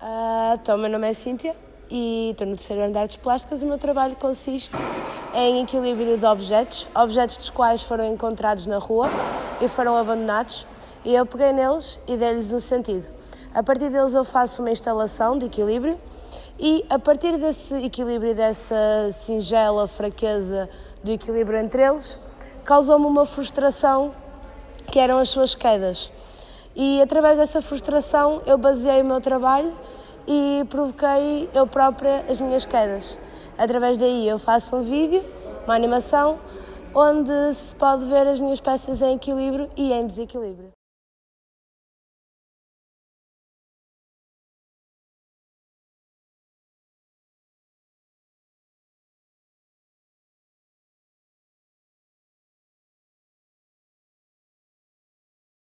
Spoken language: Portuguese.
Uh, então, meu nome é Cíntia e estou no terceiro ano de Plásticas e o meu trabalho consiste em equilíbrio de objetos, objetos dos quais foram encontrados na rua e foram abandonados, e eu peguei neles e dei-lhes um sentido. A partir deles eu faço uma instalação de equilíbrio e a partir desse equilíbrio, dessa singela fraqueza do equilíbrio entre eles, causou-me uma frustração que eram as suas quedas. E através dessa frustração eu baseei o meu trabalho e provoquei eu própria as minhas quedas. Através daí eu faço um vídeo, uma animação, onde se pode ver as minhas peças em equilíbrio e em desequilíbrio.